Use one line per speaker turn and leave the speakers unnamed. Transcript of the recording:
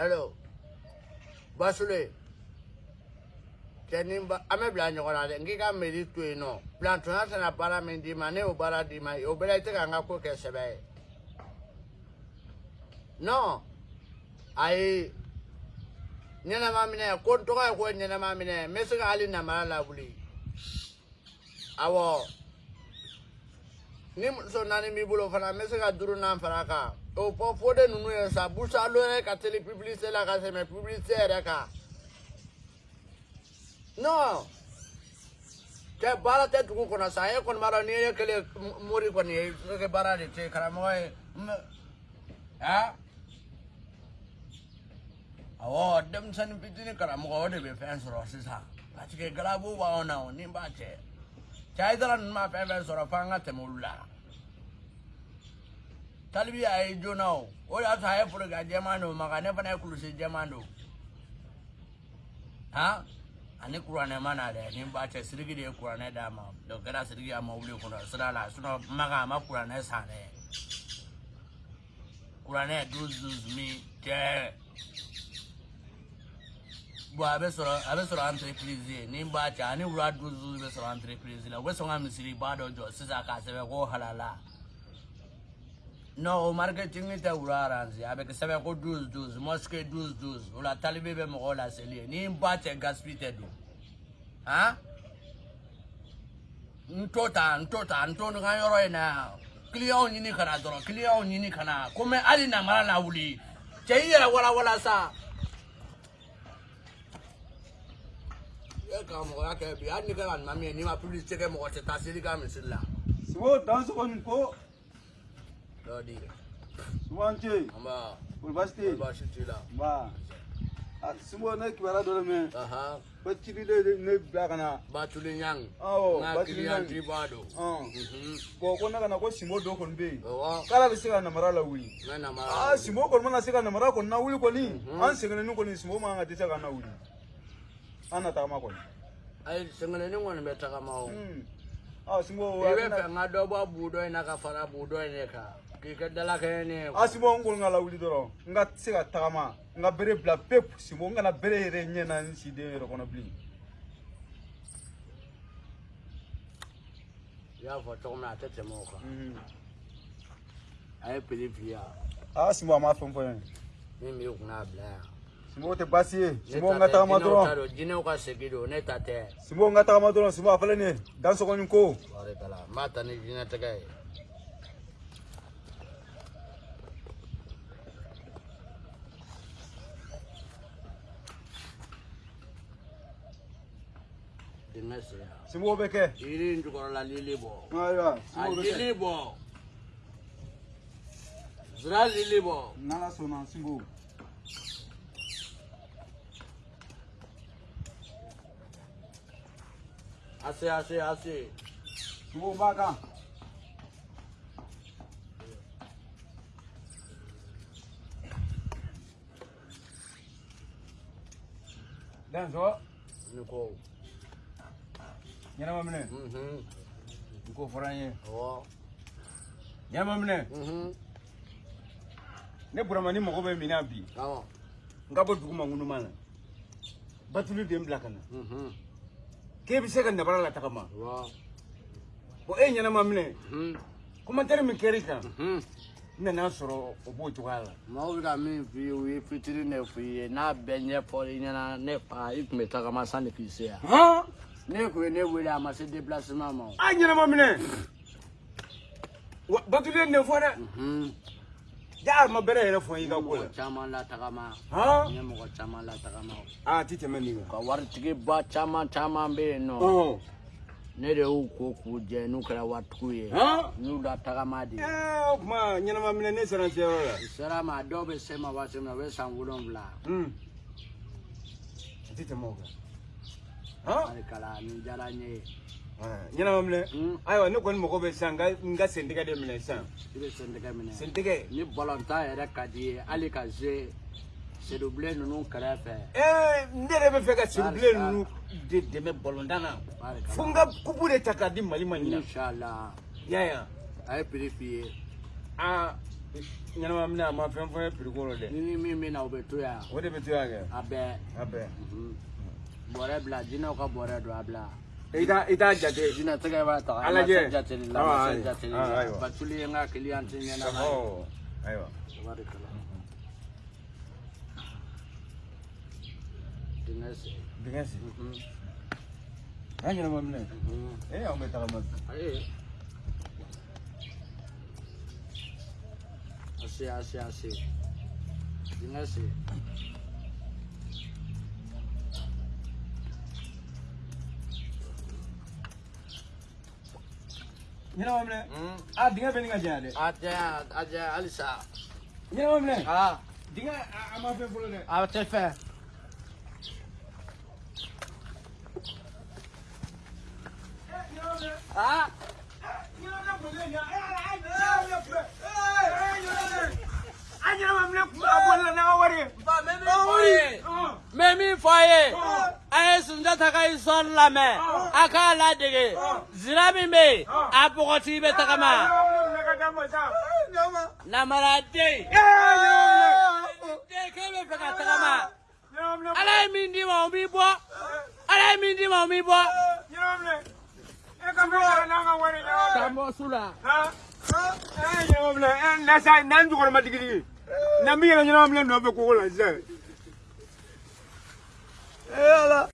allo basule. Cɛ ni ba an bɛ bila ɲɔgɔn na dɛ n k'i ka mairie to yen nɔ plantonya tɛna baara min d'i ma ne y'o baara d'i ma o bɛɛ la i tɛ ka n ka ko kɛ sɛbɛ ye non. Ayi ɲɛnɛma minɛ ko n tɔgɔ ye ko ɲɛnɛma minɛ n bɛ se ka hali namara lawuli awɔ ni muso naani b'i bolo fana n bɛ se ka duurunan fara a kan o fɔ fode ninnu ye sa busalo yɛrɛ ka teli publicité la ka tɛmɛ publicité yɛrɛ kan non cɛ baara tɛ dugu kɔnɔ sa e kɔni b'a dɔn n'i ye kelen mori kɔni ye i ka baara de tɛ karamɔgɔ ye. Ah awɔ denmisɛnnin fitinin karamɔgɔ o de bɛ fɛn sɔrɔ sisan. Parce que galabu b'anw na o ni b'a cɛ cɛ ayidara ninnu ma fɛn fɛn sɔrɔ f'an ka tɛmɛ olu la. Talibi a ye joona o. O de y'a sɔrɔ a ye forokiya jɛman don. Maka ne fana ye kulusi jɛman don. Han ani kuranɛ ma na dɛ. Ni n b'a cɛ siriki de ye kuranɛ d'a ma. O kɛra siriki a ma wuli kɔnɔ sira la. Sinɔn maka a ma kuranɛ san dɛ. Kuranɛ douze douze mille bon a bɛ sɔrɔ a bɛ sɔrɔ entreprise ye ni n b'a cɛ ani wula douze bɛ sɔrɔ entreprise la u bɛ sɔn ka misiriba dɔ jɔ sisan k'a sɛbɛn ko halala. Non o marketing tɛ wula arrange a bɛ kɛ sɛbɛn ko douze douze mosquée douze douze o la talibe bɛ mɔgɔw la seli ye ni n ba cɛ gaspille tɛ don han n to tan n to tan n to n ka yɔrɔ in na yan client ɲini ka na dɔrɔn client ɲini ka na ko mɛ hali namara la wuli. Cɛ i yɛrɛ walawala sa E ka mwen a kebi, a nike lan mami, ni ma pulis teke mwen se tasi li ka mwen sil la.
Siwo, tan sou kon
mwen po?
Lodi.
Siwo anche?
Amba.
Ulbasti? Ulbasti la.
Ba. A siwo ne kibara dole men.
Aha.
Ba chili de ne blaka na. Ba
chuli
nyang.
Awo, ba chuli
nyang.
Na
kili bado. An. Bo kon na kana ko simo do kon be.
Owa.
Kala bi se ka namara la wuli.
Na namara. Ah,
simo kon mana se ka namara kon na wuli kon
ni.
An se ka ni kon ni simo ma nga te se ka na wuli. An na tagama kɔni
ayi sɛngɛnɛni kɔni bɛ tagama o
Hmm. aa Sibo
i bɛ fɛ n ka na ka fara bu dɔ in de kan k'i kɛ dalakɛɲɛ ne ye
a Sibo n kɔni ka lawuli dɔrɔn n ka se ka tagama n ka bere bila pepu Sibo n kana bere yɛrɛ ɲɛ na n siden yɛrɛ kɔnɔ bilen
i y'a fɔ cogo min na a tɛ tɛmɛ o kan
Mhm.
a ye piri f'i ye
aa Sibo a ma fɛn fɔ n ye
min b'i kunna bila yan
Sibo tɛ baasi ye
ne
Sibo n
ta
ka
tɛ
tagama
jinɛw ta
dɔrɔn
don jinɛw ka segin don ne ta tɛ
Sibo n ka tagama dɔrɔn Sibo a filɛ nin ye dan sɔgɔni ko
wari t'a la n b'a ta ni jinɛ tɛgɛ ye dingɛ sen yan
Assim,
assim, assim. আছে
আছে Vou ও বাগা Dan so?
Niko. Nyana
ma mene?
Mhm.
Uhum. Niko foranye. Oh.
Nyana
ma mene?
Mhm. Uhum.
Ne burama ni mɔgɔ bɛ min na bi.
Awɔ.
N ka bɔ dugu ma ŋunu ma. Batulu de n bila.
Mhm.
K'e bɛ se ka nabara la tagama bɔn e ɲɛnama minɛ
mhm
komantere min kɛr'i kan
mhm
n nana sɔrɔ o b'o cogoya la
maaw bɛ ka min f'i ye o ye fitiri de f'i ye n'a bɛɛ ɲɛfɔli ɲɛna ne fa i tun bɛ tagama sanni k'i se yan ne kun ye ne wele a ma se déplacement ma
a ɲɛnama minɛ wa batuli ye nin fɔ dɛ a ma bɛrɛ yɛrɛ fɔ y'i ka ko la
caman latagama. N
hɔn
ye mɔgɔ caman latagama o.
A ti tɛmɛ nin kan.
Ka waritigiba caman caman bɛ yen nɔ. Ne de y'u ko k'u jɛ n'u kɛra waritigiw ye.
Hɔn
n y'u latagama de.
O tuma ɲɛnama minɛ ne sera seyɔrɔ la.
U sera ma dɔw bɛ se ma waati min na u bɛ san wolonwula.
Hmm. a ti tɛmɛ o kan. Hɔn
barikala nin diyara n ye
ɲɛnama minɛ
Hmm.
ayiwa ne kɔni mago bɛ sisan n ka n ka sentigɛ de minɛ sisan.
I bɛ sentigɛ minɛ.
Sentigɛ
ni balontan yɛrɛ ka di ye hali ka ze sedubilen ninnu kɛrɛfɛ.
Ɛɛ ne yɛrɛ bɛ fɛ ka siribilen ninnu de dɛmɛ balontan na. Fo n ka kupu de ta k'a di mali ma ɲina.
Inshallah
i y'a. Ye wa?
a ye piri f'i ye.
Aa ɲɛnama minɛ a ma fɛn fɔ ye piriko la dɛ.
Ni ni min bɛ na o bɛ to yan.
O de bɛ to yan kɛ.
A bɛɛ.
A bɛɛ.
Mhm. bɔrɛ bila jinɛw ka bɔrɛ don a bila
i t'a i t'a jate
jinɛ tɛgɛ b'a ta
A lajɛ.
jateli la
Ah,
ma
ayi.
jateli
Ah,
la
ayiwa.
batuli ye n ka kiliyan ti ɲɛnama ye
ɔ ayiwa
Tabarikala. Dingɛ sen.
dingɛ sen
Mhm,
n'a ɲɛnama minɛ
mhm.
e anw bɛ tagama
Ayi. Ase ase ase. Dingɛ sen.
ɲɛnama minɛ
Mhm.
a dingɛ bɛ nin ka janya dɛ
A jɛ a jɛ halisa.
ɲɛnama minɛ
Aa
dingɛ a a ma fɛn fɔlɔ dɛ
a tɛ fɛ. Aa n bɛ min fɔ a ye a ye sunjata ka histoire lamɛn a k'a ladege zira min bɛ yen a bɔgɔtigi bɛ tagama namaraden den k'e bɛ fɛ ka tagama ala ye min d'i ma o b'i bɔ ala ye min d'i ma o b'i bɔ ka bɔ su la
n'an jukɔrɔma digidigi n'an bɛ yɛlɛ ɲɛnama minɛ nɔfɛ kogo la sisan